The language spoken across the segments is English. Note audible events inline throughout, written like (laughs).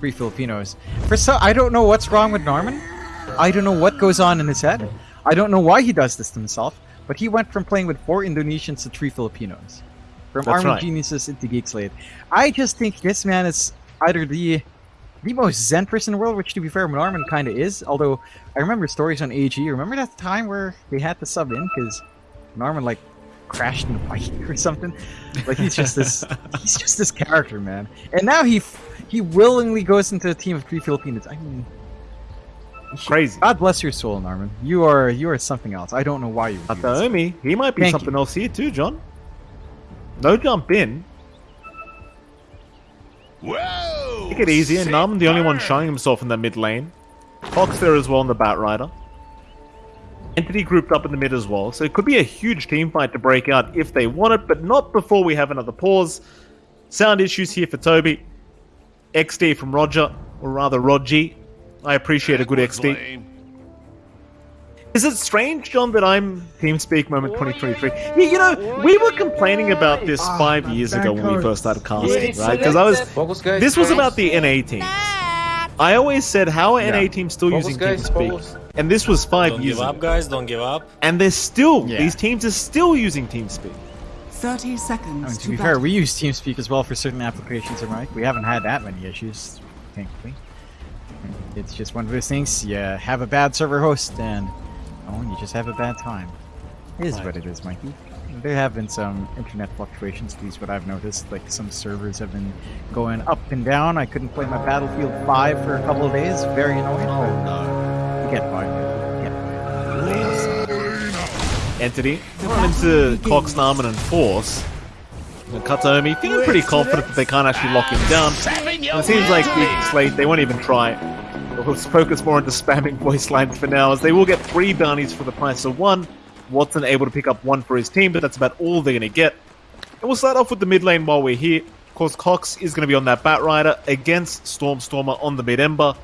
three Filipinos. For so, I don't know what's wrong with Norman. I don't know what goes on in his head. I don't know why he does this to himself. But he went from playing with four Indonesians to three Filipinos. From That's Army right. Geniuses into Geek Slate. I just think this man is either the the most zen person in the world, which to be fair, Norman kind of is. Although I remember stories on AG. Remember that time where they had to sub in because Norman like crashed in a bike (laughs) or something. Like he's just this he's just this character, man. And now he he willingly goes into a team of three Filipinos. I mean, Crazy. God bless your soul, Norman. You are you are something else. I don't know why you. would do this. He might be Thank something you. else here too, John. No jump in. Whoa! Take it easy. And Nam, the only one showing himself in the mid lane. Cox there as well in the Batrider. Entity grouped up in the mid as well, so it could be a huge team fight to break out if they want it, but not before we have another pause. Sound issues here for Toby. XD from Roger, or rather Rodgy. I appreciate a good XD. Lane. Is it strange, John, that I'm TeamSpeak Moment 2023? Yeah, you know, we were complaining about this ah, five years ago when we first started casting, right? Because I was, this was about the NA teams. I always said, how are NA teams still Focus, using guys, TeamSpeak? focus. And this was 5 Don't years give up, guys. Don't give up. And they're still, Yeah. these teams are still using TeamSpeak. 30 seconds I mean, to to be fair, we use TeamSpeak as well for certain applications, right? We haven't had that many issues, thankfully. It's just one of those things. You have a bad server host, and oh, you just have a bad time. It is what it is, Mikey. There have been some internet fluctuations, at least what I've noticed. Like some servers have been going up and down. I couldn't play my Battlefield 5 for a couple of days. Very annoying. Oh no! You get by. Entity. Run into Cox, Narman, and Force. And Kataomi feeling pretty confident that they can't actually lock him down. And it seems like Geek Slate, they won't even try. They'll focus more into spamming voice lines for now, as they will get three bounties for the price of one. Watson able to pick up one for his team, but that's about all they're going to get. And we'll start off with the mid lane while we're here. Of course, Cox is going to be on that Batrider against Stormstormer on the mid Ember.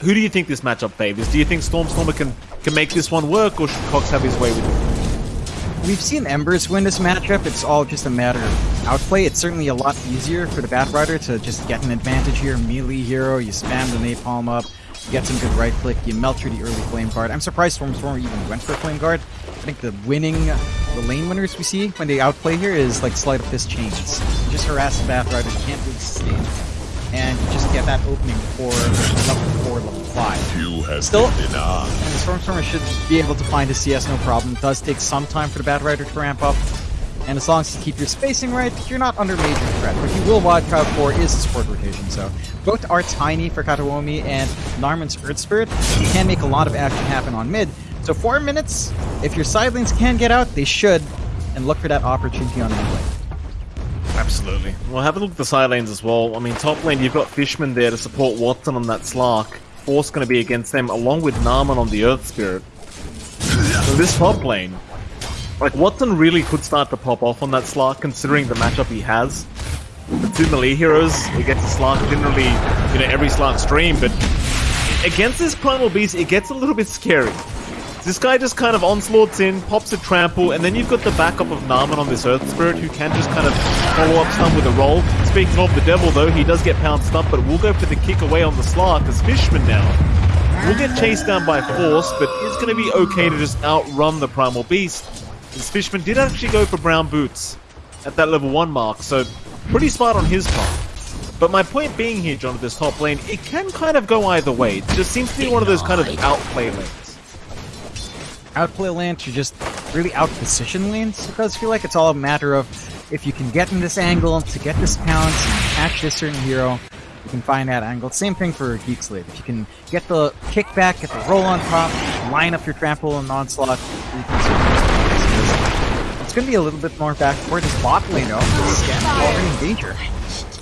Who do you think this matchup favors? Do you think Stormstormer can, can make this one work, or should Cox have his way with it? We've seen Embers win this matchup. It's all just a matter of outplay. It's certainly a lot easier for the Batrider to just get an advantage here. Melee hero, you spam the napalm up, you get some good right click, you melt through the early flame guard. I'm surprised Stormstormer even went for flame guard. I think the winning, the lane winners we see when they outplay here is like sleight of fist chains. Just harass the Batrider, you can't really sustain. And just get that opening for level 4, level 5. You have Still-. And the Stormstormer should be able to find a CS no problem. It does take some time for the Batrider to ramp up. And as long as you keep your spacing right, you're not under major threat. What you will wild card for is the support rotation. So both are tiny for Kataomi and Narman's Earth Spirit can make a lot of action happen on mid. So four minutes, if your side lanes can get out, they should. And look for that opportunity on mid lane. Absolutely. Well, have a look at the side lanes as well. I mean, top lane, you've got Fishman there to support Watson on that Slark. Force going to be against them, along with Narman on the Earth Spirit. So this top lane, like, Watson really could start to pop off on that Slark, considering the matchup he has. The two melee heroes against the Slark, generally, you know, every Slark stream, but against this Primal Beast, it gets a little bit scary. This guy just kind of onslaughts in, pops a trample, and then you've got the backup of Narman on this Earth Spirit who can just kind of follow up stun with a roll. Speaking of the devil though, he does get pounced up, but we'll go for the kick away on the Slark as Fishman now. We'll get chased down by Force, but it's going to be okay to just outrun the Primal Beast. As Fishman did actually go for brown boots at that level 1 mark, so pretty smart on his part. But my point being here, John, at this top lane, it can kind of go either way. It just seems to be one of those kind of outplay lanes. Outplay lanes or just really outposition lanes. It does feel like it's all a matter of if you can get in this angle to get this pounce and catch this certain hero, you can find that angle. Same thing for Geek Slate. If you can get the kickback, get the roll on top, line up your trample and onslaught, you can it's going to be a little bit more back toward this bot lane though. Skem already in danger.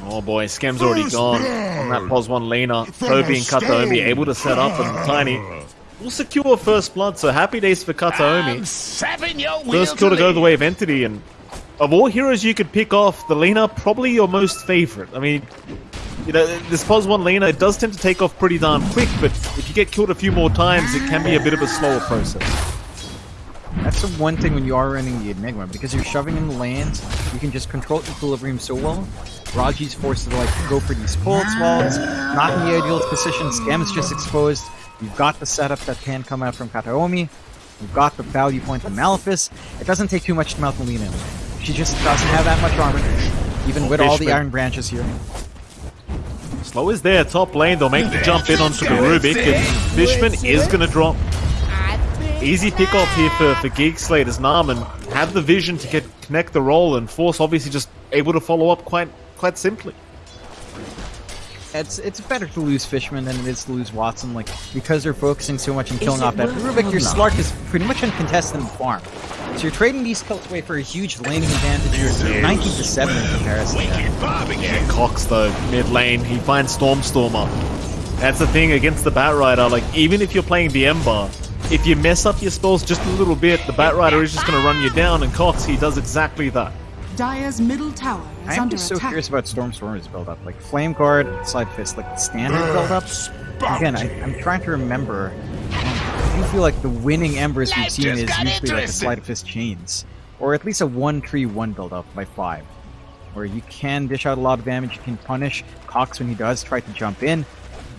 Oh boy, Skem's already gone on that pos 1 laner. Uh, Toby and Kataomi able to set up and Tiny will secure first blood, so happy days for Kataomi. Seven your First kill to go the way of Entity, and of all heroes you could pick off, the Lina probably your most favorite. I mean, you know, this pos 1 Lina, it does tend to take off pretty darn quick, but if you get killed a few more times, it can be a bit of a slower process. That's the one thing when you are running the Enigma, because you're shoving in the lands, you can just control equilibrium so well. Raji's forced to like go for these pulse walls, not in the ideal position, Skem is just exposed. You've got the setup that can come out from Kataomi. You've got the value point from Malefice. It doesn't take too much to melt Melina. She just doesn't have that much armor, even with all the iron branches here. Slow is there, top lane. They'll make the jump in onto the Rubik, and Fishman is going to drop. Easy pick off here for, for Geek Slate as Narman had the vision to get connect the roll, and Force obviously just able to follow up quite quite simply. It's it's better to lose Fishman than it is to lose Watson, like because they're focusing so much on killing off that Rubik, your Slark is pretty much uncontested in the farm. So you're trading these kills away for a huge laning advantage, 19 to 7 in comparison. Wicked Bob again. Cox though, mid lane, he finds Stormstormer. That's the thing against the Batrider, like even if you're playing the Ember, if you mess up your spells just a little bit, the Batrider is just going to run you down, and Cox, he does exactly that. Dire's middle tower is I'm under just so attack. curious about Stormstormer's build up. Like Flame Guard, Slide Fist, like the standard build up. Again, I, I'm trying to remember. I do feel like the winning Embers we've seen is got usually like a. Slide Fist Chains. Or at least a 1 3 1 build up by 5. Where you can dish out a lot of damage, you can punish Cox when he does try to jump in,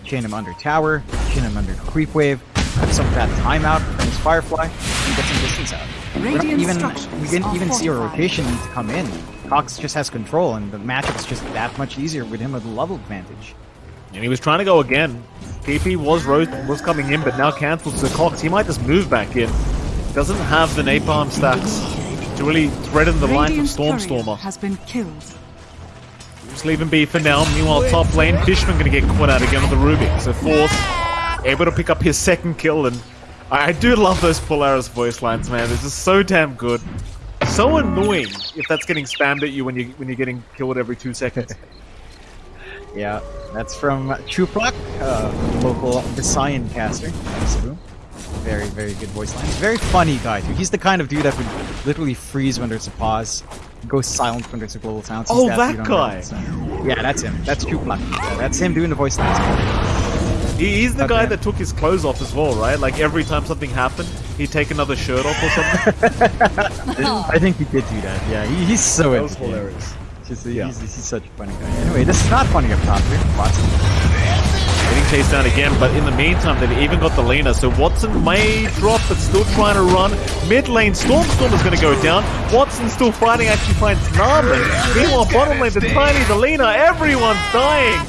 chain him under tower, chain him under creep wave, have some of that timeout from his Firefly, and get some distance out. We don't Radiant even we didn't even see a rotation to come in. Cox just has control, and the matchup's just that much easier with him with the level advantage. And he was trying to go again. TP was ro- was coming in, but now cancelled. So Cox, he might just move back in. Doesn't have the napalm stacks to really threaten the line from Radiant's Stormstormer. has been killed. Just leave him be for now. Meanwhile, top lane, Fishman going to get caught out again with the Rubik. So Force able to pick up his second kill, and I, I do love those Polaris voice lines, man. They're just so damn good. So annoying if that's getting spammed at you when you when you're getting killed every two seconds. (laughs) Yeah, that's from Chuplak, uh, local Visayan caster. Cebu. Very, very good voice line. Very funny guy too. He's the kind of dude that would literally freeze when there's a pause, go silent when there's a global sound. He's Oh, that guy. Yeah, that's him. That's Chuplak. Yeah, that's him doing the voice lines. He, he's the Okay. guy that took his clothes off as well, right? Like every time something happened, he'd take another shirt off or something. (laughs) I think he did do that. Yeah, he, he's so That was hilarious. Just, Yeah. he's, he's such a funny guy. Anyway, this is not funny up top here. Watson. Getting chased down again, but in the meantime, they've even got the Lina, so Watson may drop, but still trying to run. Mid lane, Storm Storm is going to go down. Watson still fighting, actually finds Narman. Meanwhile, bottom lane, the tiny, the Lina, everyone's dying.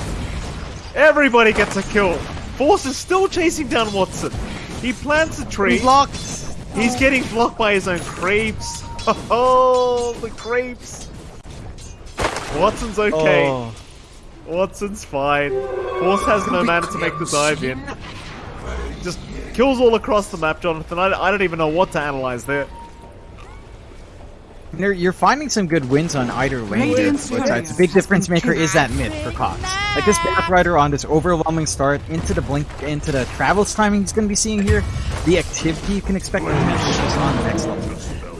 Everybody gets a kill. Force is still chasing down Watson. He plants a tree. Blocked. He's getting blocked by his own creeps. (laughs) Oh, the creeps. Watson's okay. Oh. Watson's fine. Force has no mana to make the dive in. Just kills all across the map, Jonathan. I, I don't even know what to analyze there. You're, you're finding some good wins on either lane here. Radiant's Both sides. The big difference maker is that mid for Cox. Like this Batrider on this overwhelming start into the blink, into the travels timing he's going to be seeing here, the activity you can expect from him is just on the next level.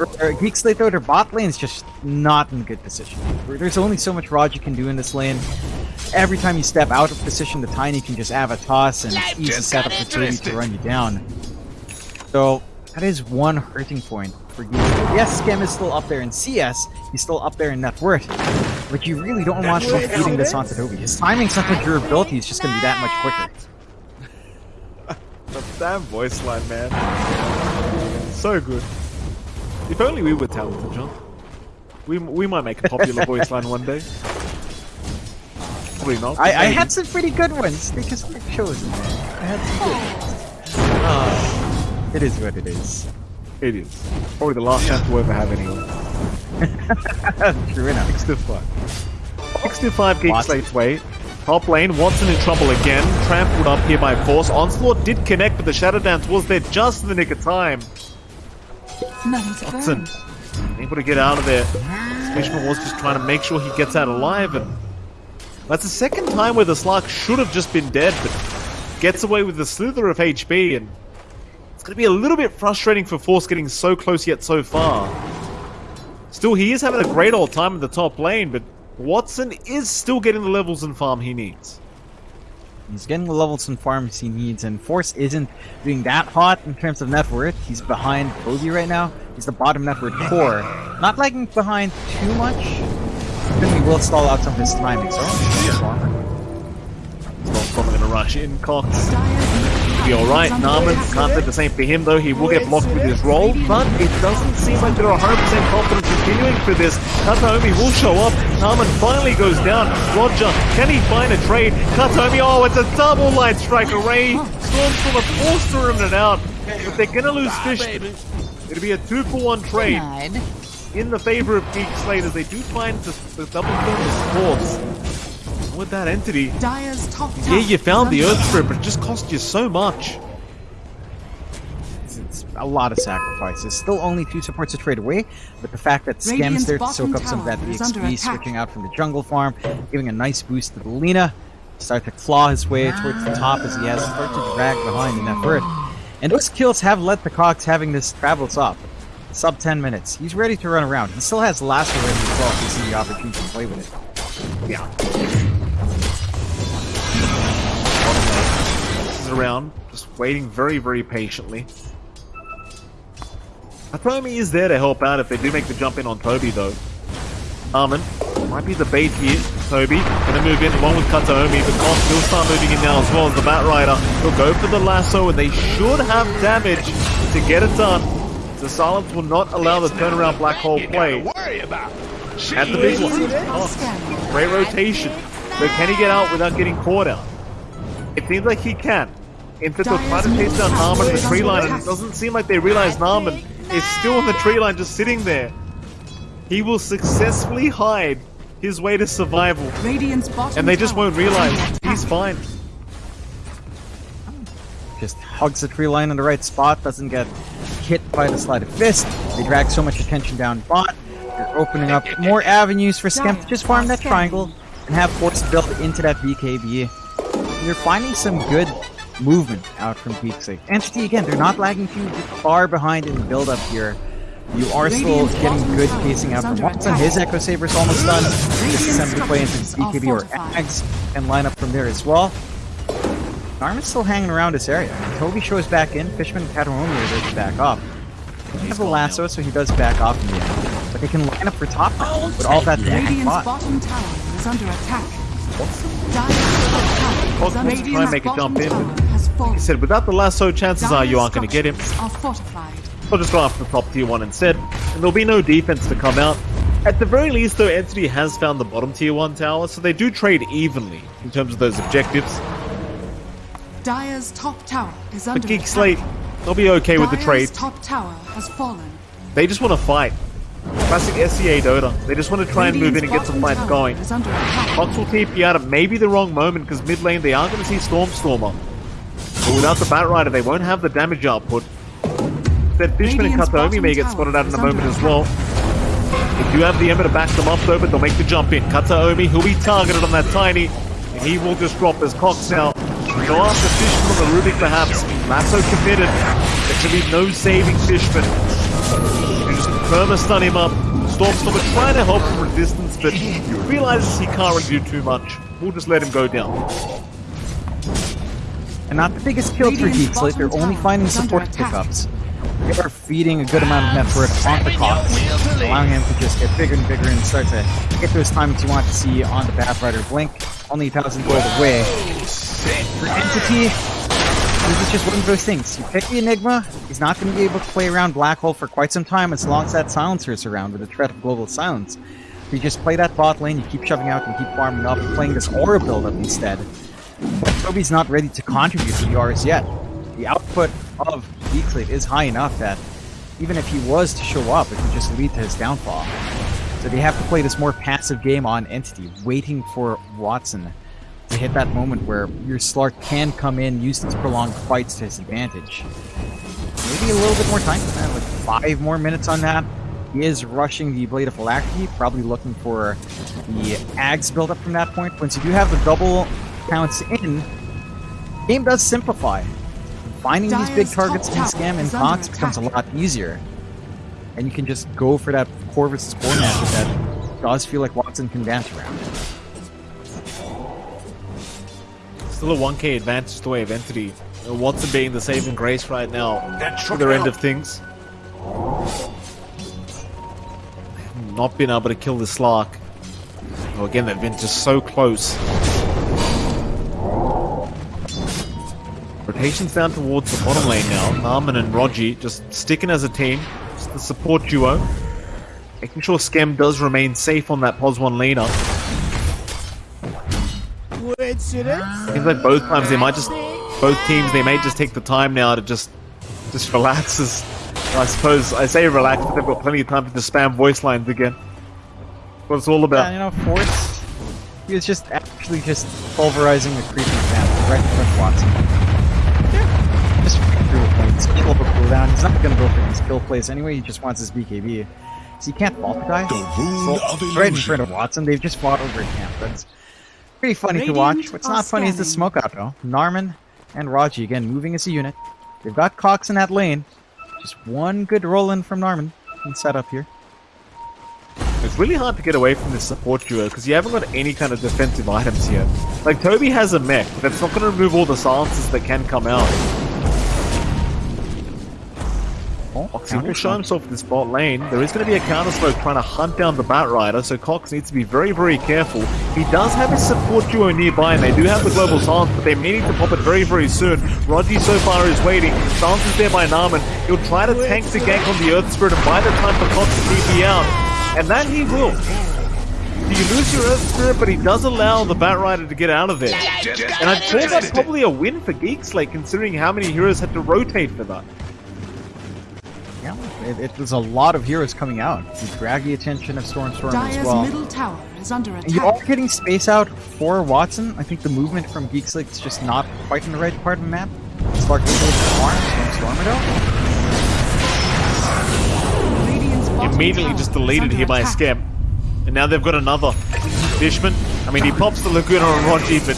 For uh, Geek Slate though, their bot lane is just not in a good position. There's only so much Rod you can do in this lane. Every time you step out of position, the Tiny can just have a toss and Life easy setup for Toby to run you down. So that is one hurting point for. Yes, Skem is still up there in CS. He's still up there in net worth. But you really don't want him feeding this onto Toby. His timing's timing, something durability is just going to be that much quicker. (laughs) The damn voice line, man. So good. If only we were talented, John. We, we might make a popular voice line one day. Probably not. I, I had some pretty good ones because I chose them. I had some good ones. Ah, it is what it is. It is. Probably the last chance we'll ever have anyway. (laughs) True enough. 6 to 5. 6 to 5 Geek Watson. Slate's way. Top lane, Watson in trouble again. Trampled up here by Force. Onslaught did connect, but the Shadow Dance was there just in the nick of time. None Watson burn. able to get out of there. Fishman was just trying to make sure he gets out alive, and that's the second time where the Slark should have just been dead, but gets away with the slither of HP, and it's going to be a little bit frustrating for Force getting so close yet so far. Still, he is having a great old time in the top lane, but Watson is still getting the levels and farm he needs. He's getting the levels and farms he needs, and Force isn't doing that hot in terms of net worth. He's behind Kobe right now. He's the bottom net worth core. Not lagging behind too much. Then he will stall out some of his timing, so just armor. Storm's probably gonna rush in. Cox Be alright. Narman can't say the same for him though. He will get blocked with his roll, but it doesn't seem like they're 100% confident continuing for this. Kataomi will show up. Narman finally goes down. Roger, can he find a trade? Kataomi, oh, it's a double light strike array. Stormstormer forced to run it out. If they're gonna lose fish, it'll be a two for one trade in the favor of Geek Slate as they do find the, the double kill is force. With that entity, Dire's top yeah, you found the Earth under Spirit, but it just cost you so much. It's, it's a lot of sacrifices. Still only two supports to trade away, but the fact that Skem's there to soak up some of that tower is EXP, switching out from the jungle farm, giving a nice boost to the Lina, start to claw his way towards the top as he has started to drag behind in that bird. And those kills have led the Cox having this travels up. Sub 10 minutes. He's ready to run around. He still has Lasso ready as well if he sees the opportunity to play with it. Yeah. Around, just waiting very, very patiently. Atomi is there to help out if they do make the jump in on Toby, though. Armin might be the bait here. Toby gonna move in along with Kataomi, but Cox will start moving in now as well as the Bat Rider. He'll go for the lasso, and they should have damage to get it done. The silence will not allow the turnaround black hole play. gotta worry about. At the big one. Oh. Great rotation. But can he get out without getting caught out? It seems like he can. Instead of trying to chase down Narman in the tree line, and it doesn't seem like they realize Narman is still on the tree line just sitting there. He will successfully hide his way to survival, and they just won't realize he's fine. Just hugs the tree line in the right spot, doesn't get hit by the sleight of fist. They drag so much attention down bot. They're opening up (laughs) more avenues for Skem to just farm that triangle and have Force built into that BKB. You're finding some good movement out from Geekslate. Entity, again, they're not lagging too far behind in the build-up here. You are still getting good pacing out from under Watson. His Echo Saber is almost done. Just Radiant's assembly play into structures are BKB or fortified. Ags and line up from there as well. Narman's still hanging around this area. Toby shows back in. Fishman and Kataomi are there to back off. He has a lasso, so he does back off in the end. But they can line up for top now with all that damage Radiant's bot. bottom tower is under attack. Dire's top tower is Cox under wants to try and Radiant's make a bottom jump in, tower but has Like I fallen. said, without the lasso, chances are you aren't going to get him. I'll just go after the top tier one instead, and there'll be no defense to come out. At the very least, though, Entity has found the bottom tier one tower, so they do trade evenly in terms of those objectives. Dire's top tower is under But Geek. Slate, they'll be okay with the trade. top tower has fallen. They just want to fight. Classic SCA Dota. They just want to try and move in and get some fights going. tower Is under attack. Cox will keep you out at maybe the wrong moment because mid lane they are going to see Stormstormer. Without the Bat Rider, they won't have the damage output. That Fishman and Kataomi may get spotted out in a moment as well. They do have the Ember to back them up though, but they'll make the jump in. Kataomi, who'll be targeted on that tiny, and he will just drop his Cox now. Go after Fishman on the Rubik perhaps. Lasso committed. There should be no saving Fishman. You just perma stun him up. Stormstormer trying to help from a distance, but he realizes he can't really do too much. We'll just let him go down. And not the biggest kill for Radiant's Geek Slate. They're only finding support pickups. They are feeding a good amount of net worth on the clock, allowing him to just get bigger and bigger and start to get those timings you want to see on the Batrider Blink. Only a 1,000 gold away. For Entity, this is just one of those things. You pick the Enigma, he's not going to be able to play around Black Hole for quite some time as long as that Silencer is around with the threat of Global Silence. You just play that bot lane, you keep shoving out and keep farming up, playing this Aura build-up instead. Toby's not ready to contribute to Auras yet. The output of Geekslate is high enough that even if he was to show up, it would just lead to his downfall. So they have to play this more passive game on Entity, waiting for Watson to hit that moment where your Slark can come in, use these prolonged fights to his advantage. Maybe a little bit more time, uh, like five more minutes on that. He is rushing the Blade of Alacrity, probably looking for the Ags build up from that point. Once you do have the double counts in, game does simplify. Finding these big targets in tower Skem and is under becomes a lot easier. And you can just go for that Corvus core matchup that does feel like Watson can dance around. Still a 1k advantage to the way of Entity. Uh, Watson being the saving grace right now That for shook their end of things. Not been able to kill the Slark. Oh, again, they've been just so close. Rotations down towards the bottom lane now. Narman and Rogi just sticking as a team. Just the support duo. Making sure Skem does remain safe on that POS 1 laner. Seems like both times they might just, both teams, they may just take the time now to just, just relax. As, I suppose I say relax, but they've got plenty of time to just spam voice lines again. What it's all about. Yeah, you know, Force, he was just actually just pulverizing the creeping camp right in front of Watson. Yeah. Just through a point. Skill over cooldown. He's not going to go for these kill plays anyway. He just wants his BKB. So he can't fault the guy. The wound So, of right in illusion. front of Watson. They've just fought over a camp. That's pretty funny to watch. What's not funny is the smoke out though. Narman and Raji again moving as a unit. They've got Cox in that lane. Just one good roll in from Narman. And set up here. It's really hard to get away from this support duo because you haven't got any kind of defensive items here. Like Toby has a mech, that's not going to remove all the silences that can come out. Cox he will show himself in this bot lane. There is going to be a counter smoke trying to hunt down the Bat Rider, so Cox needs to be very, very careful. He does have his support duo nearby, and they do have the global silence, but they're meaning to pop it very, very soon. Rogi so far is waiting. Silence is there by Narman. He'll try to tank the gank on the Earth Spirit and buy the time for Cox to TP out. And that he will. You lose your Earth Spirit, but he does allow the Bat Rider to get out of there. And I'd call that's probably a win for Geekslate, considering how many heroes had to rotate for that. Yeah, it, it was a lot of heroes coming out You drag the attention of Stormstorm as Dire's well. middle tower is under And you are getting space out for Watson. I think the movement from Geek Slate is just not quite in the right part of the map. Slark will hold the farm, Storm Stormido. Radiant's immediately just deleted here by a Skem. And now they've got another. Fishman. I mean, he pops the Laguna on Rogi, but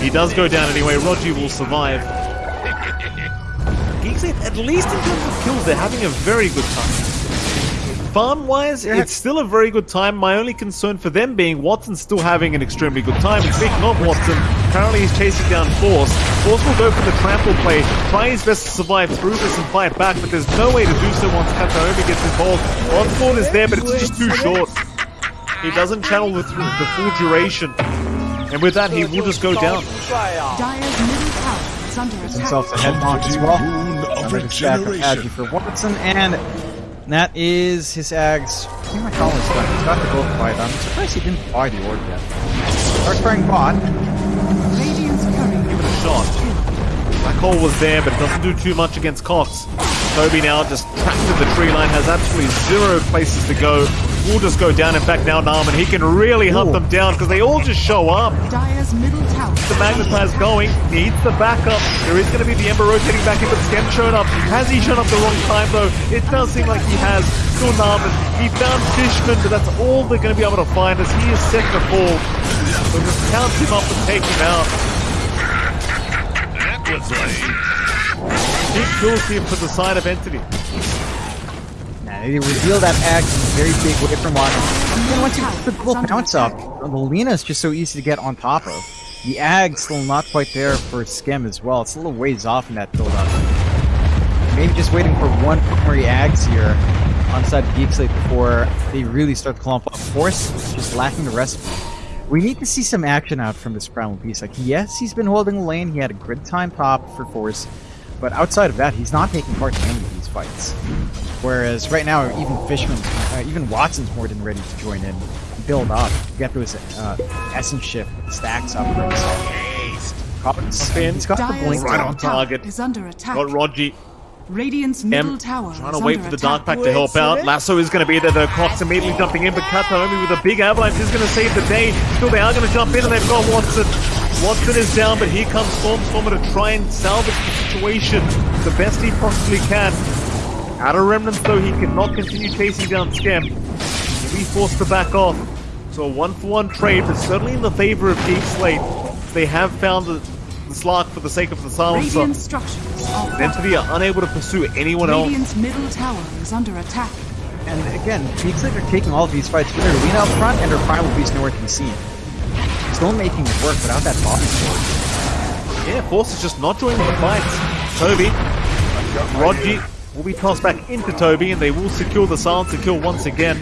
he does go down anyway. Rogi will survive. Geekslate, at least in terms of kills, they're having a very good time. Farm-wise, it's still a very good time. My only concern for them being Watson's still having an extremely good time. And speaking of Watson, currently he's chasing down Force. Force will go for the trample play, try his best to survive through this and fight back, but there's no way to do so once Kataomi gets involved. Onslaught is there, but it's just too short. He doesn't channel the, the full duration. And with that, he will just go down. Dire's middle tower is under attack. Himself a head launch as well. Of regeneration. For Watson, and that is his Ags. Think my call is done. He's got the gold fight. I'm surprised he didn't buy the orb yet. Trying bot. Radiant's coming. Give it a shot. Black hole was there, but it doesn't do too much against Cox. Toby now just trapped in the tree line, has absolutely zero places to go. Will just go down. In fact, now Narman, he can really hunt Ooh. them down because they all just show up. Dire's middle tower. The Magnetize going, needs the backup. There is going to be the Ember rotating back in, but Skem showed up. Has he shown up the wrong time though? It does seem like he has. Still Narman. He found Fishman, but that's all they're going to be able to find as he is set to fall. So just count him up and take him out. That was lame. Big kills here for the side of Entity. They reveal that Ags in a very big way from Watson. And then once you put the little bounce up, the Lina is just so easy to get on top of. The Ag's still not quite there for Skem as well. It's a little ways off in that build-up. Maybe just waiting for one primary Ags here on side of Geek Slate before they really start to clump up. Force just lacking the recipe. We need to see some action out from this Primal Beast. Like, yes, he's been holding lane. He had a grid time top for Force. But outside of that, he's not taking part in any of these fights. Whereas right now, even Fishman, uh, even Watson's more than ready to join in, build up, get those uh, essence shift stacks up for himself. Cobbins, in. he's got the Dire's blink Right on target. is under attack. Got Rogi. Radiant's middle tower trying to wait for the attack. Dark Pact to help out. Lasso is going to be there. The Cox immediately jumping in, but Kataomi with a big avalanche is going to save the day. Still, they are going to jump in, and they've got Watson. Watson is down, but here comes Stormstormer to try and salvage the situation the best he possibly can. Out of remnants, though, he cannot continue chasing down Skem. He'll be forced to back off. So a one-for-one trade, but certainly in the favor of Geek Slate. They have found the, the Slark for the sake of the silencer. Radiant structures are. Entity are unable to pursue anyone else. Radiant's middle tower is under attack. And again, Geek Slate are taking all of these fights with their Lina up front and their Primal Beast nowhere to be seen. Still making it work without that body sword. Yeah, Force is just not joining the fight. Toby, Rodgy will be tossed back into Toby, and they will secure the silencer kill once again.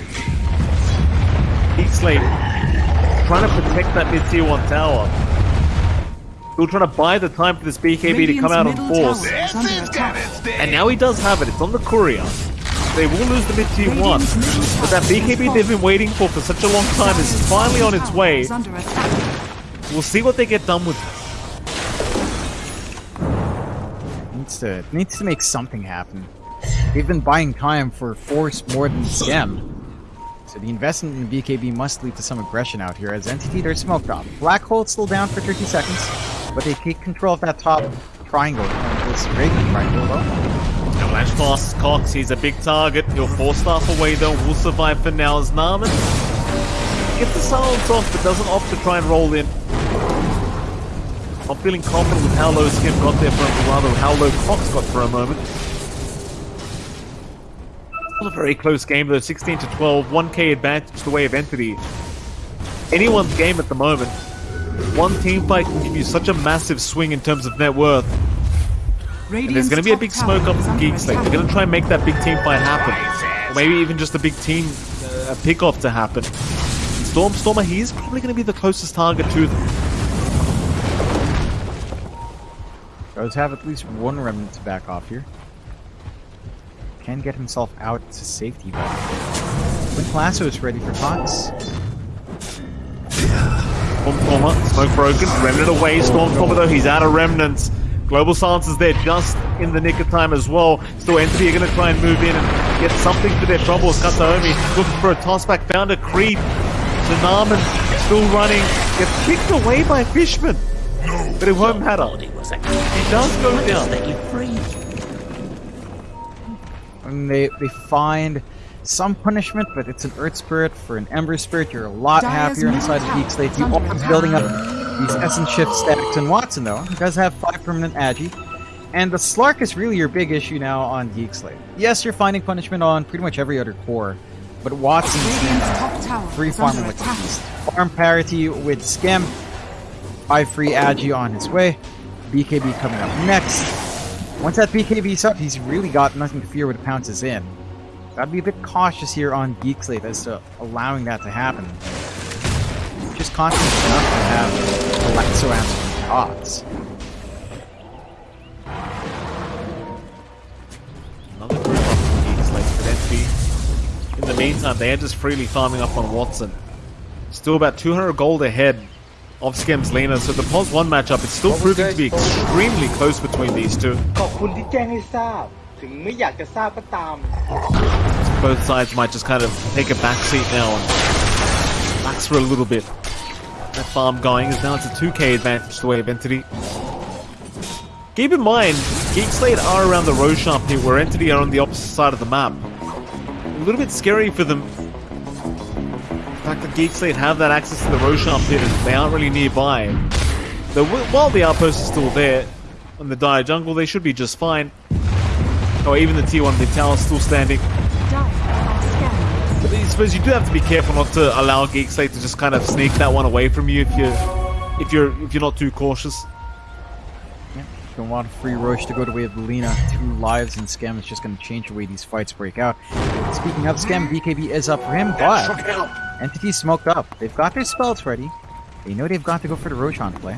Geek Slate trying to protect that mid tier 1 tower. Still trying to buy the time for this BKB to come out on force. tower is under attack. And now he does have it. It's on the courier. They will lose the mid tier 1. But that BKB they've been waiting for for such a long time is finally on its way. is under attack. We'll see what they get done with. Needs to needs to make something happen. They've been buying time for Force more than Skem. So the investment in BKB must lead to some aggression out here as Entity they're smoked off. Black Hole's still down for 30 seconds, but they take control of that top triangle. This Reagan triangle though. Avalanche passes Cox. He's a big target. He'll four staff away though. Will survive for now as Narman gets the silence off, but doesn't opt to try and roll in. I'm feeling confident with how low Skem got there for a rather how low Cox got for a moment. Still a very close game though, 16 to 12, 1k advantage the way of Entity. Anyone's game at the moment. One team fight can give you such a massive swing in terms of net worth. And there's going to be a big smoke up from Geek Slate. They're going to try and make that big team fight happen. Or maybe even just a big team uh, pick-off to happen. Stormstormer, he is probably going to be the closest target to them. Does have at least one remnant to back off here. Can get himself out to safety though. When Lasso is ready for Cox. Stormstormer, smoke broken, remnant away. Stormstormer though, he's out of remnants. Global Silence is there just in the nick of time as well. Still, Entity are going to try and move in and get something for their troubles. Kataomi looking for a tossback, found a creep. Tsunaman still running, gets kicked away by Fishman. But it won't matter. He does go down. And they, they find some punishment, but it's an Earth Spirit. For an Ember Spirit, you're a lot Dire's happier inside the Geek Slate. You tower is are under building up these Essence Shift stacks. And Watson, though, he does have 5 permanent Agi. And the Slark is really your big issue now on Geek Slate. Yes, you're finding punishment on pretty much every other core, but Watson's Radiant's top tower free farming like beast. Farm parity with Skem. Five free Agi on his way. BKB coming up next. Once that BKB's up, he's really got nothing to fear when it pounces in. Gotta be a bit cautious here on Geek Slate as to allowing that to happen. Just confident enough to have Alexo answering Cox. Another group up from Geeks like Fidenti. In the meantime, they are just freely farming up on Watson. Still about 200 gold ahead of Skem's Lina. So the Pulse 1 matchup is still proving to be extremely close between these two. Both sides might just kind of take a back seat now and relax for a little bit. That farm going is now it's a 2k advantage to of Entity. Keep in mind, Geekslate are around the Roshan here, where Entity are on the opposite side of the map. A little bit scary for them the fact that Geek Slate have that access to the Roshan pit, and they aren't really nearby. Though while the outpost is still there, in the dire jungle, they should be just fine. Oh, even the T1 mid tower is still standing. Dire are scanning. But I suppose you do have to be careful not to allow Geek Slate to just kind of sneak that one away from you if you're if you're if you're not too cautious. Yeah, don't want a free Roche to go the way of Lina. Two lives in Skem is just going to change the way these fights break out. Speaking of Skem, BKB is up for him, but Entity smoked up. They've got their spells ready. They know they've got to go for the Roshan play.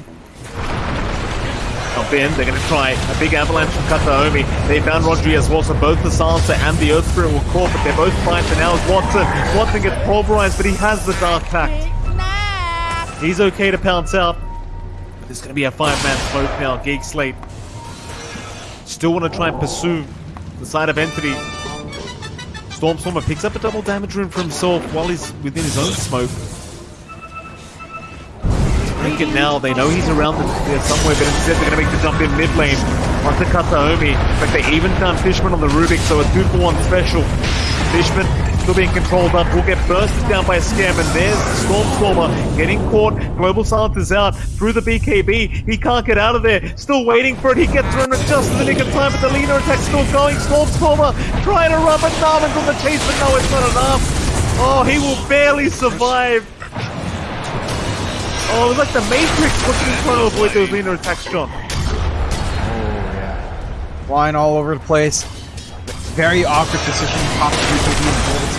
Jump in, they're going to try a big avalanche from Kataomi. They found Rodri as well, so both the Silencer and the Earth Spirit will caught, but they're both fine for now as Watson. Watson gets pulverized, but he has the Dark Pact. He's okay to pounce out. But there's going to be a five-man smoke now. Geek Slate still want to try and pursue the side of Entity. Stormstormer picks up a double damage rune for himself while he's within his own smoke. Make it now. They know he's around the, there somewhere, but instead they're going to make the jump in mid lane. Onto Kataomi. Fact, they even found Fishman on the Rubik, so a two for one special. Fishman still being controlled up. Will get bursted down by a Skem, and there's the Stormstormer getting caught. Global Silence is out through the BKB. He can't get out of there. Still waiting for it. He gets run just in the nick of time, but the leader attack still going. Stormstormer trying to run, but Narman's on the chase, but no, it's not enough. Oh, he will barely survive. Oh, it was like the Matrix looking trying to avoid those leaner attacks, John. Oh, flying all over the place. Very awkward position. Pop BKB and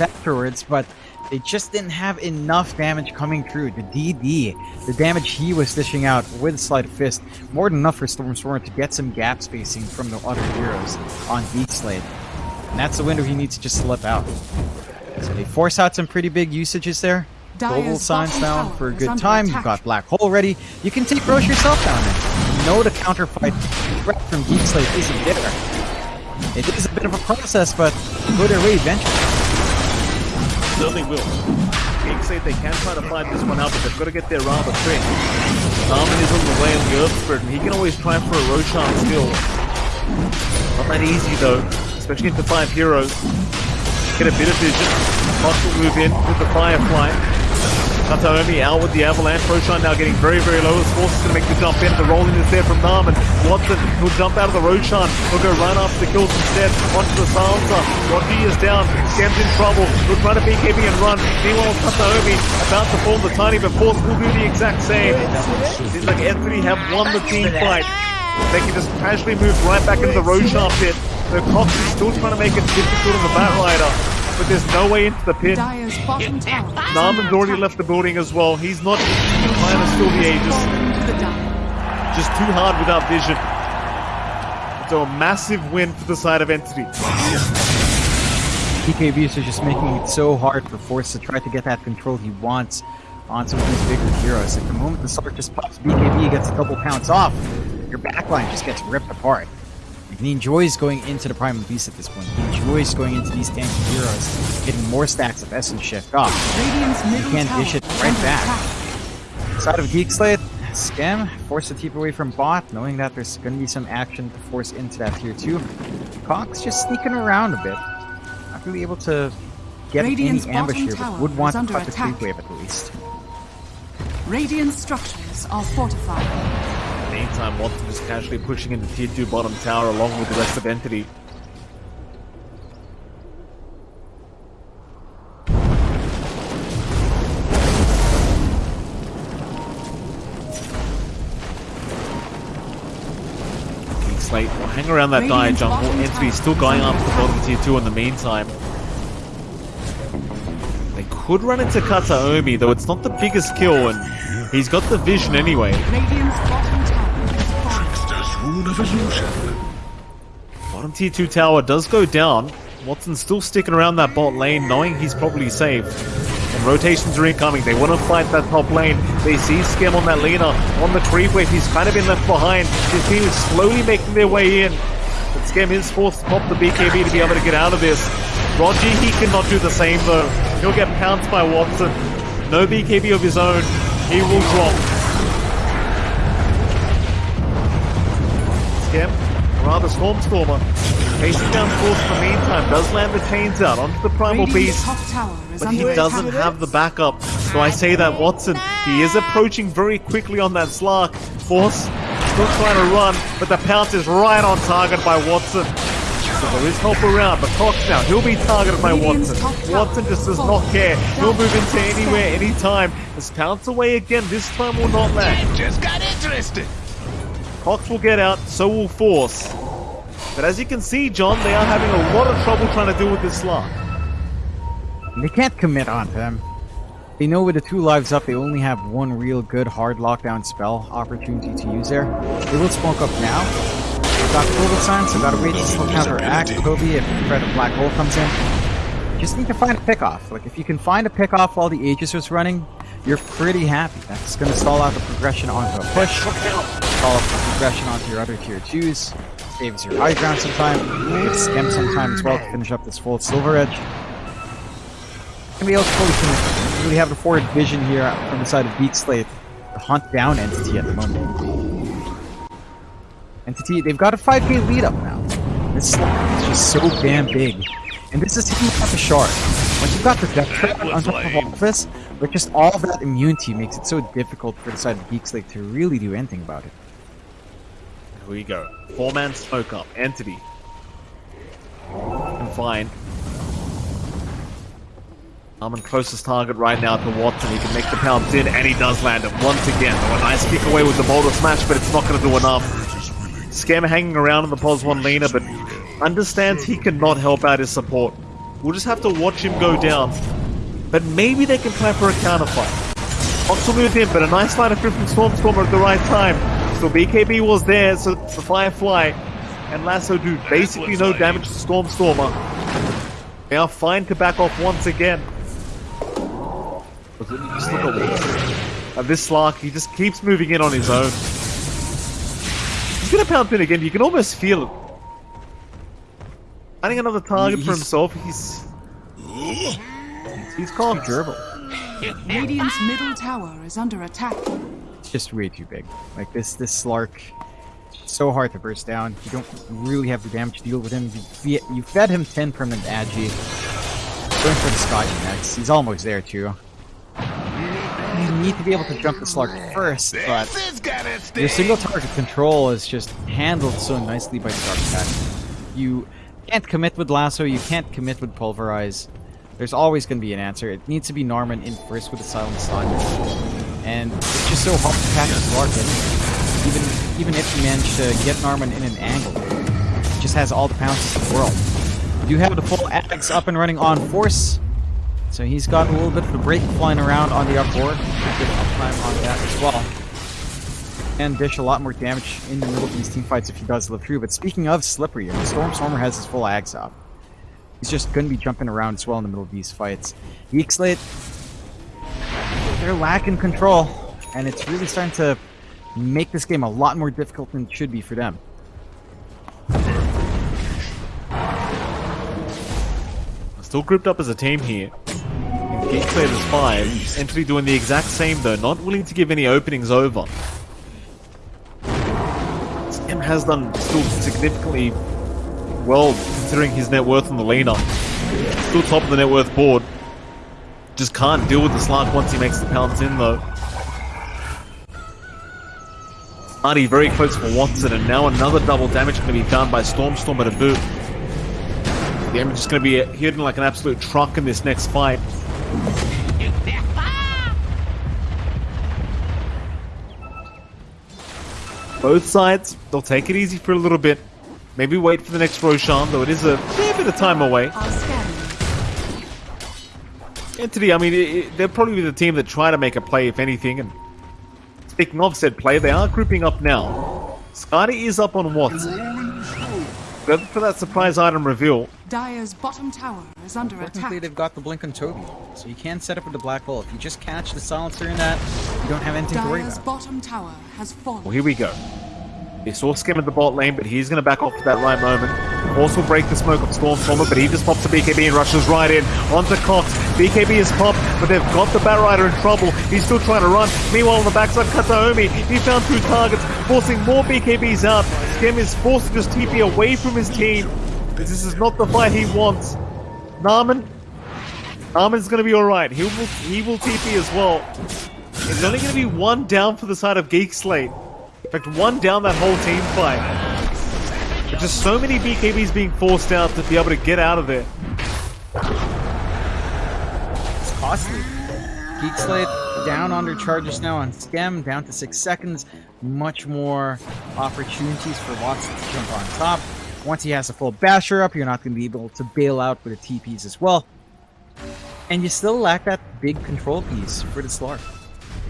Afterwards, but they just didn't have enough damage coming through. The DD, the damage he was dishing out with Sleight of Fist, more than enough for Stormstormer to get some gap spacing from the other heroes on Geek Slate. And that's the window he needs to just slip out. So they force out some pretty big usages there. Global signs down for a good time. attack. You've got Black Hole ready. You can take Roche yourself down there. You know the counterfight threat from Geek Slate isn't there. It is a bit of a process, but go their way eventually. Certainly will. Geek say they can try to fight this one out, but they've got to get there rather quick. Armin is on the way on the Earth Spirit, and he can always try for a Roshan still. Not that easy though, especially into five heroes. Get a bit of vision. Will move in with the Firefly. Kataomi out with the Avalanche. Roshan now getting very, very low. His force is going to make the jump in. The rolling is there from Narman. Watson will jump out of the Roshan. He'll go right after the kills instead. Onto the Silencer. Rodney is down. Skem's in trouble. He'll try to BKB and run. Meanwhile, Kataomi about to form the tiny, but Force will do the exact same. Seems like Entity have won the team fight. They can just casually move right back into the Roshan pit. So Cox is still trying to make it difficult on the Batrider. But there's no way into the pit. Dire's bottom tower. is Narman's already left the building as well. He's not trying to steal the Aegis. To the Dire. Just too hard without vision. So a massive win for the side of Entity. BKBs are just making it so hard for Force to try to get that control he wants on some of these bigger heroes. At the moment the Slark just pops, BKB gets a couple pounce off. Your backline just gets ripped apart. And he enjoys going into the Primal Beast at this point. He enjoys going into these tanky heroes, getting more stacks of Essence Shift off. Radiant's middle can't dish it right back. attack. Side of Geek Slate, Skem, force the teep away from bot, knowing that there's going to be some action to force into that tier 2. Cox just sneaking around a bit. Not really able to get Radiant's any ambush here, but would want to under cut the attack. creep wave at least. Radiant structures are fortified. Meantime, Watson is casually pushing into tier 2 bottom tower along with the rest of Entity. Slate will hang around that dire jungle. bottom Entity tower still going under after the bottom tier 2 in the meantime. They could run into Kataomi, though it's not the biggest kill, and he's got the vision anyway. Radiant's bottom tower is falling. Trickster's rune of illusion. Bottom tier 2 tower does go down. Watson's still sticking around that bot lane, knowing he's probably safe. And rotations are incoming. They want to fight that top lane. They see Skem on that Lina. On the creep wave, he's kind of been left behind. His team is slowly making their way in. But Skem is forced to pop the BKB to be able to get out of this. Roger, he cannot do the same though. He'll get pounced by Watson. No BKB of his own. He will drop. Skem, or rather Stormstormer, Facing down Force in the meantime, does land the chains out onto the Primal Beast, top tower is but he doesn't have the backup. So I say that Watson, he is approaching very quickly on that Slark. Force still trying to run, but the pounce is right on target by Watson. So there is help around, but Cox now, he'll be targeted by Watson. Watson just does not care. He'll move into anywhere, anytime. This pounce away again, this time will not land. Just got interested. Cox will get out, so will Force. But as you can see, John, they are having a lot of trouble trying to deal with this Slark. They can't commit on them. They know with the two lives up, they only have one real good hard lockdown spell opportunity to use there. They will smoke up now. They've got Global Sign, so gotta wait until counteract Kobe if the threat of Black Hole comes in. Just need to find a pickoff. Like, if you can find a pickoff while the Aegis was running, you're pretty happy. That's gonna stall out the progression onto a push, stall out the progression onto your other tier 2s, saves your high ground some time, gives Skem some time as well to finish up this full Silver Edge able to fully commit. We have a forward vision here from the side of Geek Slate to hunt down Entity at the moment. Entity, they've got a 5k lead up now. This slot is just so damn big. And this is taking out the shard. Once you've got the death trap on top of all this, but just all that immunity makes it so difficult for the side of Geek Slate to really do anything about it. Here we go. Four man smoke up. Entity. Fine. Armin closest target right now to Watson. He can make the pounce in, and he does land it once again. Though a nice kick away with the boulder smash, but it's not going to do enough. Skem hanging around in the Pos 1 Lina, but understands he cannot help out his support. We'll just have to watch him go down. But maybe they can plan for a counterfight. Will move in, but a nice line of through from Stormstormer at the right time. So BKB was there, so the Firefly and Lasso do basically no damage to Stormstormer. They are fine to back off once again. Look at this. And this Slark, he just keeps moving in on his own. He's gonna pound in again, you can almost feel it. Finding another target for himself, he's... He's called Durable. Radiant's middle tower is under attack. It's just way too big. Like this, this Slark, so hard to burst down. You don't really have the damage to deal with him. You, you fed him 10 permanent agi. Going for the Sky next. He's almost there too. You need to be able to jump the Slark first, but This has got its your single target control is just handled so nicely by Dark Pact. You can't commit with Lasso, you can't commit with Pulverize. There's always going to be an answer. It needs to be Narman in first with a Silent Stun. And it's just so hard to catch his Lark in. Even, even if you manage to get Narman in an angle, it just has all the pounces in the world. You have the full Aghs up and running on Force. So he's got a little bit of a break flying around on the upboard. Good uptime on that as well and dish a lot more damage in the middle of these team fights if he does live through. But speaking of slippery, the Stormstormer has his full ags up. He's just going to be jumping around as well in the middle of these fights. Geek Slate, they're lacking control, and it's really starting to make this game a lot more difficult than it should be for them. Still grouped up as a team here. Gateclear is 5. Entity doing the exact same though, not willing to give any openings over. Skem has done still significantly well considering his net worth on the Lina. Still top of the net worth board. Just can't deal with the Slark once he makes the pounce in though. Artie very close for Watson and now another double damage going to be done by Stormstormer a boot. The Emperor's is going to be hitting like an absolute truck in this next fight. Both sides, they'll take it easy for a little bit. Maybe wait for the next Roshan, though it is a fair bit of time away. Entity, I mean, it, it, they'll probably be the team that try to make a play, if anything. And speaking of said play, they are grouping up now. Skadi is up on Watson. Go for that surprise item reveal. Dire's bottom tower is under Fortunately, attack. they've got the Blink on Toby, so you can set up with the Black Hole. If you just catch the Silencer in that, you don't have anything to worry Dire's about. bottom tower has fallen. Well, here we go. They saw Skem at the bot lane, but he's going to back off at that right moment. Will break the smoke of Stormstormer, but he just pops a BKB and rushes right in. Onto Cox. BKB is popped, but they've got the Batrider in trouble. He's still trying to run. Meanwhile, on the backside, Kataomi, he found two targets, forcing more BKBs out. Skem is forced to just TP away from his team. This is not the fight he wants. Narman, Narman's going to be alright. He will, he will TP as well. It's only going to be one down for the side of Geek Slate. Fact, one down that whole team fight. But just so many BKBs being forced out to be able to get out of there. It's costly. Geek Slate down under charges now on Skem, down to six seconds. Much more opportunities for Watson to jump on top. Once he has a full basher up, you're not going to be able to bail out with the TPs as well. And you still lack that big control piece for the Slark.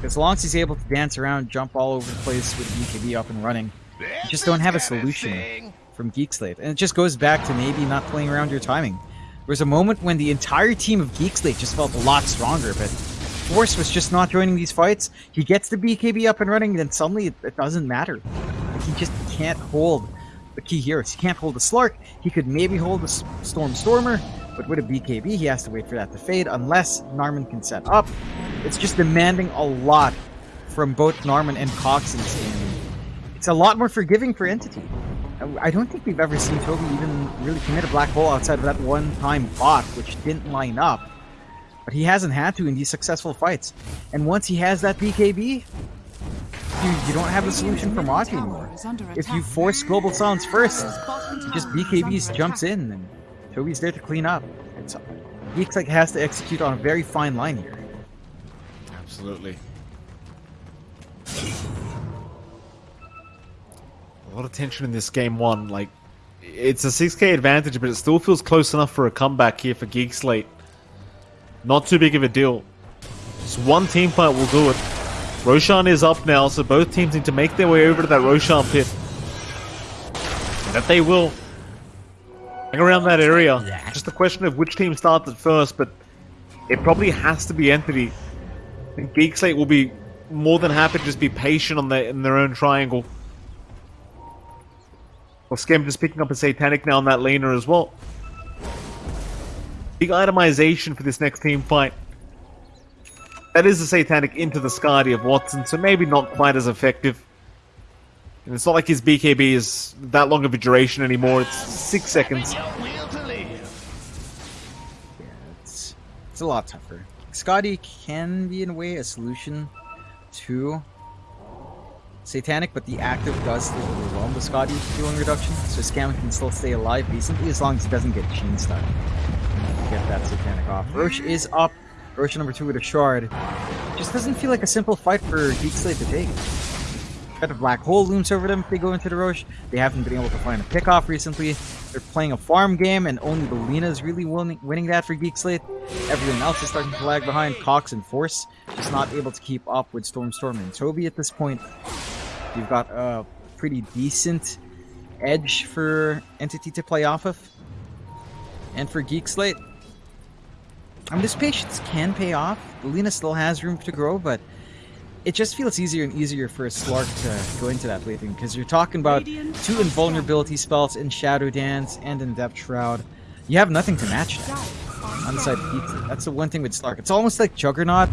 As long as he's able to dance around, jump all over the place with BKB up and running, you just don't have a solution from Geek Slate. And it just goes back to maybe not playing around your timing. There was a moment when the entire team of Geek Slate just felt a lot stronger, but Force was just not joining these fights. He gets the BKB up and running, then suddenly it, it doesn't matter. Like, he just can't hold the key heroes. He can't hold the Slark. He could maybe hold the Storm Stormer, but with a BKB, he has to wait for that to fade unless Narman can set up. It's just demanding a lot from both Narman and Cox in this game. It's a lot more forgiving for Entity. I- I don't think we've ever seen Toby even really commit a black hole outside of that one time bot, which didn't line up. But he hasn't had to in these successful fights. And once he has that BKB, you, you don't have a solution for Maki anymore. If you force Global Sounds first, just BKBs jumps in and Toby's there to clean up. It's Geek Slate has to execute on a very fine line here. Absolutely. A lot of tension in this game one. Like, it's a 6k advantage, but it still feels close enough for a comeback here for Geek Slate. Not too big of a deal. Just one team fight will do it. Roshan is up now, so both teams need to make their way over to that Roshan pit. And that they will. Hang around that area. Just a question of which team starts at first, but it probably has to be Entity. And Geek Slate will be more than happy to just be patient on their in their own triangle. Well, Skem just picking up a Satanic now on that Lina as well. Big itemization for this next team fight. That is a Satanic into the Skadi of Watson, so maybe not quite as effective. And it's not like his BKB is that long of a duration anymore, it's six seconds. Yeah, it's it's a lot tougher. Skadi can be in a way a solution to Satanic, but the active does still overwhelm the Skadi healing reduction, so Skem can still stay alive decently as long as he doesn't get chain stuck. Get that Satanic off. Rosh is up. Rosh number two with a shard. Just doesn't feel like a simple fight for Geek Slate to take. A black hole looms over them if they go into the Rosh. They haven't been able to find a pickoff recently. They're playing a farm game, and only the Lina is really winning, winning that for Geek Slate. Everyone else is starting to lag behind. Cox and Force just not able to keep up with Storm Storm and Toby at this point. You've got a pretty decent edge for Entity to play off of. And for Geek Slate, I mean, this patience can pay off. Lina still has room to grow, but it just feels easier and easier for a Slark to go into that late game because you're talking about two invulnerability spells in Shadow Dance and in Depth Shroud. You have nothing to match that on the side of Geek Slate. That's the one thing with Slark. It's almost like Juggernaut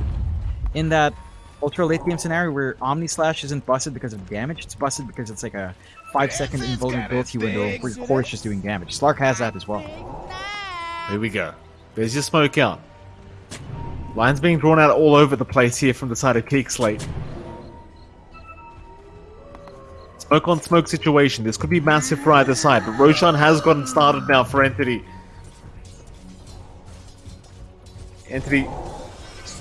in that ultra late game scenario where Omni Slash isn't busted because of damage, it's busted because it's like a 5 second invulnerability window where your core is just doing damage. Slark has that as well. Here we go. There's your smoke out. Lines being drawn out all over the place here from the side of Geek Slate. Smoke on smoke situation. This could be massive for either side, but Roshan has gotten started now for Entity. Entity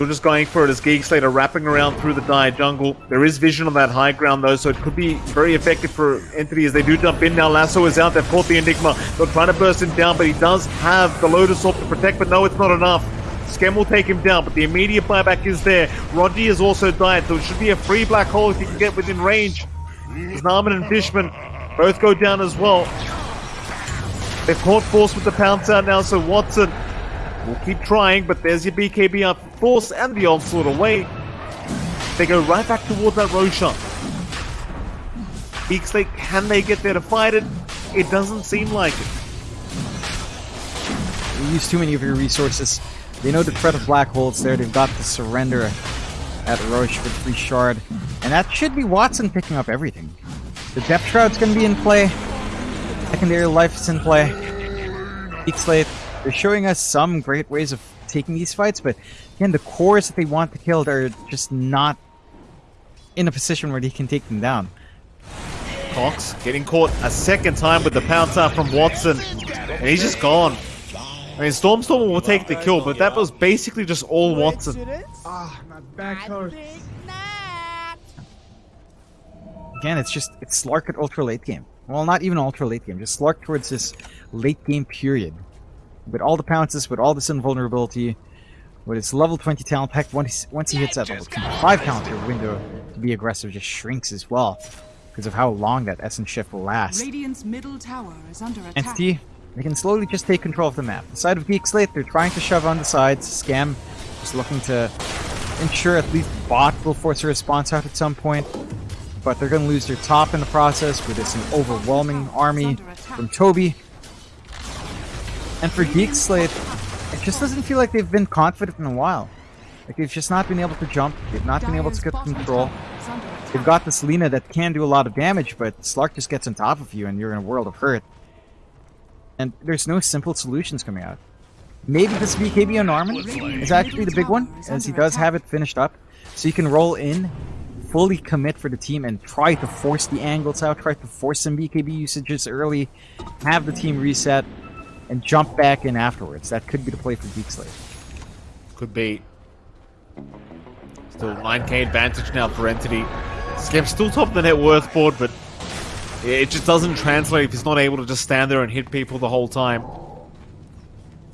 still just going for it as Geek Slate are wrapping around through the Dire jungle. There is vision on that high ground though, so it could be very effective for Entity as they do jump in now. Lasso is out, they've caught the Enigma. They're trying to burst him down, but he does have the Lotus Orb to protect, but no, it's not enough. Skem will take him down, but the immediate buyback is there. Roddy has also died, so it should be a free black hole if he can get within range. Narman and Fishman both go down as well. They've caught Force with the pounce out now, so Watson will keep trying, but there's your BKB up. Force and the onslaught away. They go right back towards that Roshan. Slate, can they get there to fight it? It doesn't seem like it. You use too many of your resources. They know the threat of black holes there. They've got the surrender at Rosh with free shard. And that should be Watson picking up everything. The depth shroud's gonna be in play. Secondary life is in play. Geek Slate, they're showing us some great ways of taking these fights, but again, the cores that they want to kill are just not in a position where they can take them down. Cox getting caught a second time with the pounce out from Watson. And he's just gone. I mean, Stormstorm will take the kill, but that was basically just all Watson. Ah not backcourt again, it's just it's Slark at ultra late game. Well, not even ultra late game, just Slark towards this late game period. With all the pounces, with all this invulnerability, with its level 20 talent pack, once, once he hits that level 25 counter window to be aggressive just shrinks as well. Because of how long that essence shift will last. Radiant's middle tower is under attack. Entity, they can slowly just take control of the map. The side of Geek Slate, they're trying to shove on the sides. Skem just looking to ensure at least bot will force a response out at some point. But they're going to lose their top in the process with this overwhelming army from Toby. And for Geek Slate, it just doesn't feel like they've been confident in a while. Like they've just not been able to jump. They've not been able to get control. They've got this Lina that can do a lot of damage, but Slark just gets on top of you and you're in a world of hurt. And there's no simple solutions coming out. Maybe this BKB on Narman is actually the big one, as he does have it finished up. So you can roll in, fully commit for the team, and try to force the angles out, try to force some BKB usages early, have the team reset, and jump back in afterwards. That could be the play for Geek. Could be. Still 9k advantage now for Entity. Skem still top of the net worth board, but It just doesn't translate if he's not able to just stand there and hit people the whole time.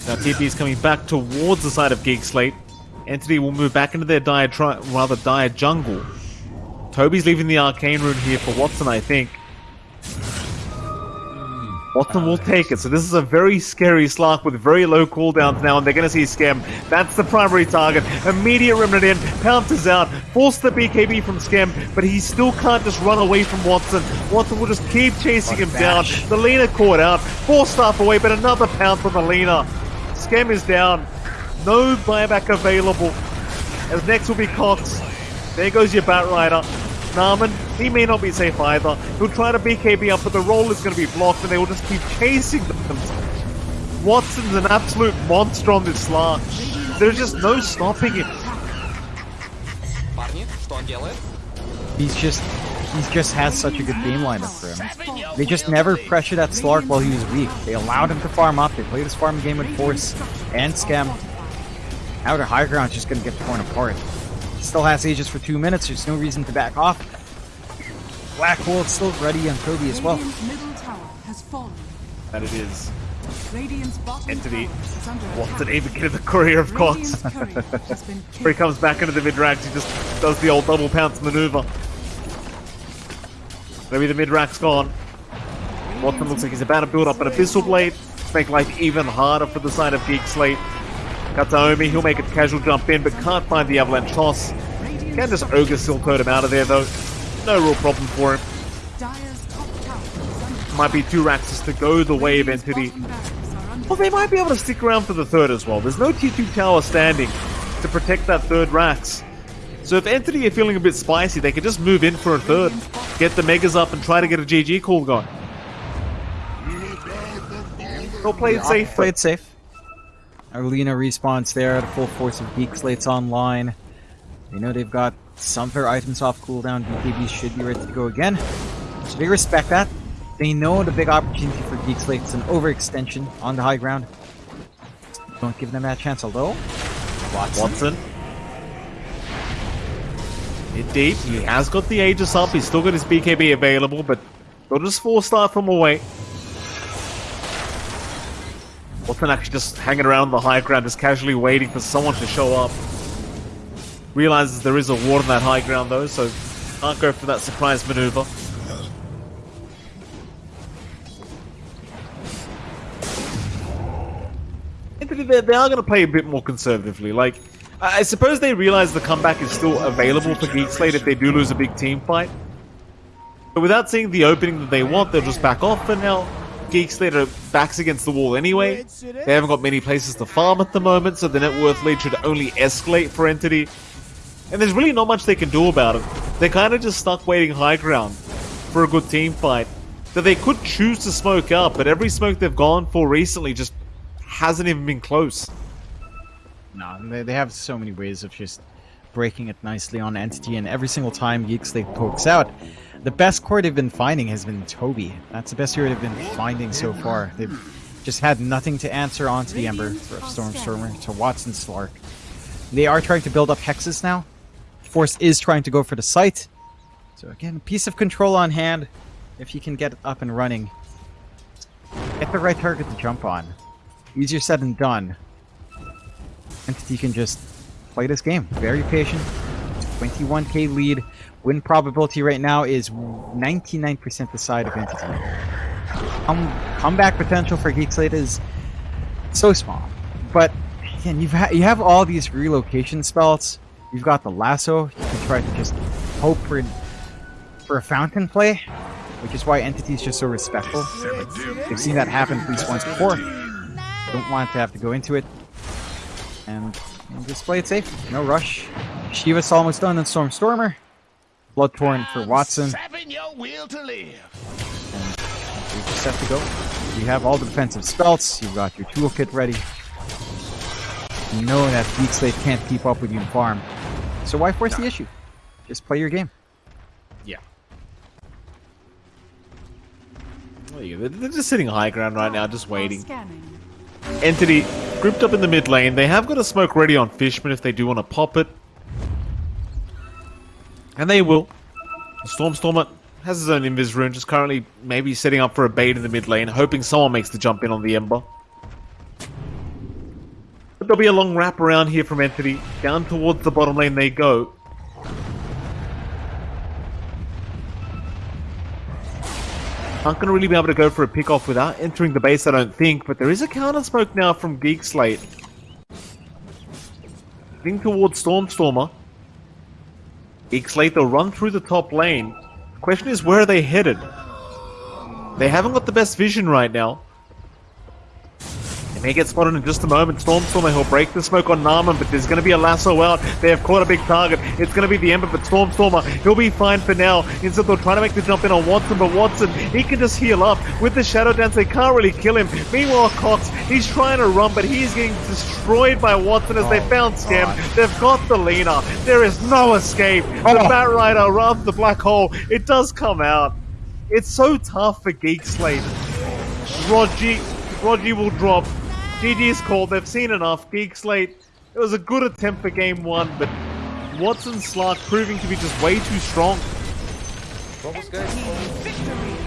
Now TP is coming back towards the side of Geek Slate. Entity will move back into their dire, rather dire jungle. Toby's leaving the arcane rune here for Watson, I think. Watson will take it, so this is a very scary Slark with very low cooldowns now, and they're going to see Skem. That's the primary target. Immediate Remnant in, pounces out, force the BKB from Skem, but he still can't just run away from Watson. Watson will just keep chasing him down. The Lina caught out, Force Staff away, but another pounce on the Lina. Skem is down. No buyback available. As next will be Cox. There goes your Batrider. Narman, he may not be safe either. He'll try to BKB up, but the roll is going to be blocked, and they will just keep chasing them. Watson's an absolute monster on this slark. There's just no stopping him. He's just... He just has such a good game lineup for him. They just never pressured that Slark while he was weak. They allowed him to farm up. They played his farm game with force and Skem. Now their high ground's just going to get torn apart. Still has Aegis for two minutes. There's no reason to back off. Black Hole is still ready on Kobe as well. Middle tower has fallen. That it is. Radiant's bottom Entity. tower is under Watson attack. get the courier of Cox. Radiant's courier has (laughs) Where he comes back into the mid ranks, he just does the old double pounce maneuver. Maybe the mid rack's gone. Watson looks like he's about to build up an Abyssal Blade, make life even harder for the side of Geek Slate. Kataomi, he'll make a casual jump in, but can't find the Avalanche toss. Can just Ogre Silk Code him out of there though. No real problem for him. Dire's top tower is under Might be two racks to go the way of Entity. bottom barracks are under Well, they might be able to stick around for the third as well. There's no T2 tower standing to protect that third Rax. So if Entity are feeling a bit spicy, they could just move in for a third, get the Megas up and try to get a GG call going. They'll play it safe. Play it safe. Arlena respawns there. The full force of Geek Slate's online. They know they've got some of their items off cooldown. BKB should be ready to go again. So they respect that. They know the big opportunity for Geek Slate is an overextension on the high ground. Don't give them that chance, although. Watson. Watson. Mid deep. He has got the Aegis up. He's still got his BKB available, but they'll just four star from away. Watson actually just hanging around the high ground, just casually waiting for someone to show up. Realizes there is a ward on that high ground though, so can't go for that surprise maneuver. They, they are going to play a bit more conservatively. Like, I suppose they realize the comeback is still available for Geek Slate if they do lose a big team fight. But without seeing the opening that they want, they'll just back off for now. Geek Slate are backs against the wall anyway. They haven't got many places to farm at the moment, so the net worth lead should only escalate for Entity. And there's really not much they can do about it. They're kind of just stuck waiting high ground for a good team fight. That they could choose to smoke up, but every smoke they've gone for recently just hasn't even been close. No, they, they have so many ways of just breaking it nicely on Entity, and every single time Geek Slate pokes out, the best core they've been finding has been Toby. That's the best hero they've been finding so far. They've just had nothing to answer onto the Ember for Stormstormer to Watson Slark. They are trying to build up hexes now. Force is trying to go for the site. So again, piece of control on hand. If you can get up and running, get the right target to jump on. Easier said than done. Entity can just play this game. Very patient. 21k lead. Win probability right now is 99% the side of Entity. Um, comeback potential for Geek Slate is so small. But again, you've you have all these relocation spells. You've got the lasso. You can try to just hope for for a fountain play, which is why Entity is just so respectful. They've seen that happen at least once before. Don't want to have to go into it. And, and just play it safe. No rush. Shiva's almost done in Storm Stormer. Bloodthorn for Watson. Your will to live. You just have to go. You have all the defensive spells. You've got your toolkit ready. You know that Geek Slate can't keep up with you in farm. So why force the issue? Just play your game. Yeah. There you go. They're they're just sitting high ground right now, just waiting. Scanning. Entity grouped up in the mid lane. They have got a smoke ready on Fishman if they do want to pop it. And they will. Stormstormer has his own invis rune, just currently maybe setting up for a bait in the mid lane, hoping someone makes the jump in on the Ember. But there'll be a long wrap around here from Entity. Down towards the bottom lane they go. Aren't going to really be able to go for a pick off without entering the base, I don't think, but there is a counter smoke now from Geek Slate. Heading towards Stormstormer. Geek Slate, they'll run through the top lane. The question is, where are they headed? They haven't got the best vision right now. May get spotted in just a moment. Stormstormer, he'll break the smoke on Narman, but there's going to be a lasso out. They have caught a big target. It's going to be the Ember, but Stormstormer, he'll be fine for now. Instead, they'll try to make the jump in on Watson, but Watson, he can just heal up. With the Shadow Dance, they can't really kill him. Meanwhile, Cox, he's trying to run, but he's getting destroyed by Watson as they oh, found Skem. They've got the Lina. There is no escape. The Batrider, rather the Black Hole, it does come out. It's so tough for Geek Slate. Rogi, Rogi will drop. GG's called. They've seen enough. Geek Slate. It was a good attempt for game one, but Watson Slark proving to be just way too strong.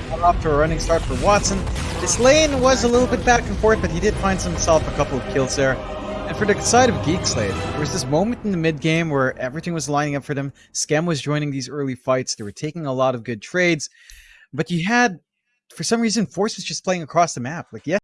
Got off to a running start for Watson. This lane was a little bit back and forth, but he did find himself a couple of kills there. And for the side of Geek Slate, there was this moment in the mid game where everything was lining up for them. Skem was joining these early fights. They were taking a lot of good trades, but you had, for some reason, Force was just playing across the map. Like, yes,